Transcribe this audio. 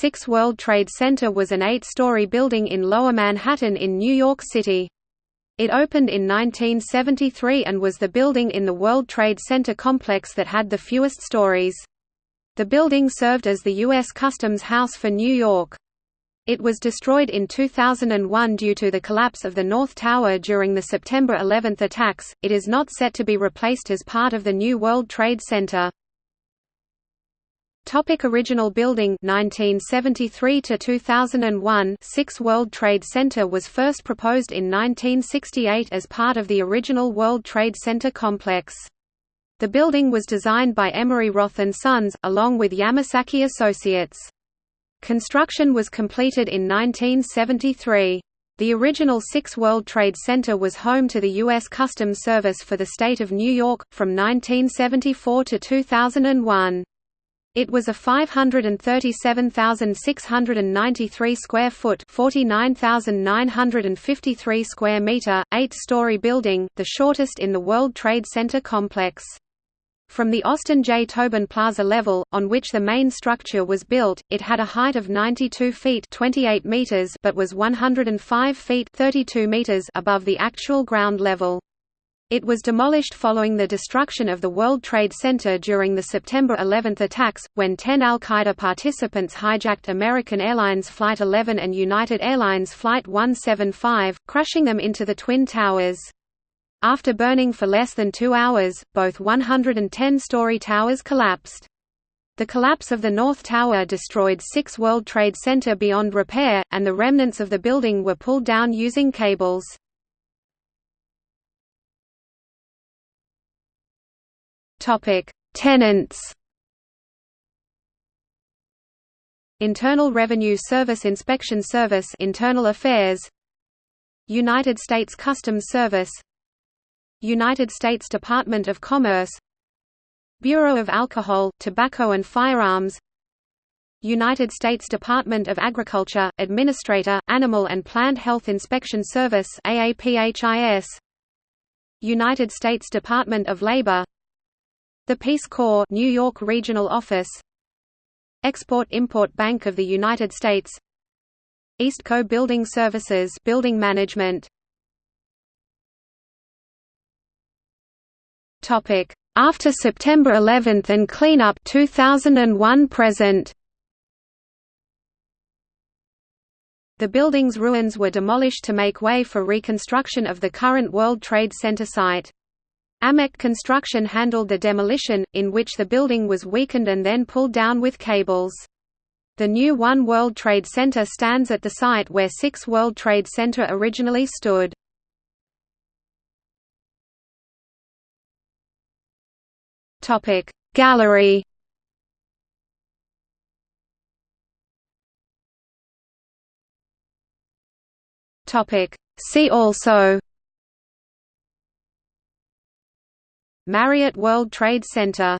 Six World Trade Center was an eight-story building in Lower Manhattan in New York City. It opened in 1973 and was the building in the World Trade Center complex that had the fewest stories. The building served as the U.S. Customs House for New York. It was destroyed in 2001 due to the collapse of the North Tower during the September 11 attacks. It is not set to be replaced as part of the new World Trade Center. Topic original building 1973 to 2001 Six World Trade Center was first proposed in 1968 as part of the original World Trade Center complex. The building was designed by Emery Roth and Sons along with Yamasaki Associates. Construction was completed in 1973. The original Six World Trade Center was home to the U.S. Customs Service for the state of New York, from 1974 to 2001. It was a 537,693 square foot, 49,953 square meter, eight-story building, the shortest in the World Trade Center complex. From the Austin J. Tobin Plaza level, on which the main structure was built, it had a height of 92 feet 28 meters but was 105 feet 32 meters above the actual ground level. It was demolished following the destruction of the World Trade Center during the September 11 attacks, when 10 al-Qaeda participants hijacked American Airlines Flight 11 and United Airlines Flight 175, crushing them into the Twin Towers. After burning for less than two hours, both 110-story towers collapsed. The collapse of the North Tower destroyed Six World Trade Center beyond repair, and the remnants of the building were pulled down using cables. Tenants. Internal Revenue Service Inspection Service Internal Affairs. United States Customs Service. United States Department of Commerce. Bureau of Alcohol, Tobacco and Firearms. United States Department of Agriculture, Administrator, Animal and Plant Health Inspection Service United States Department of Labor The Peace Corps New York Regional Office Export-Import Bank of the United States Eastco Building Services Building Management Topic: After September 11 and cleanup 2001 present. The building's ruins were demolished to make way for reconstruction of the current World Trade Center site. AMEC Construction handled the demolition, in which the building was weakened and then pulled down with cables. The new One World Trade Center stands at the site where Six World Trade Center originally stood. Gallery See also Marriott World Trade Center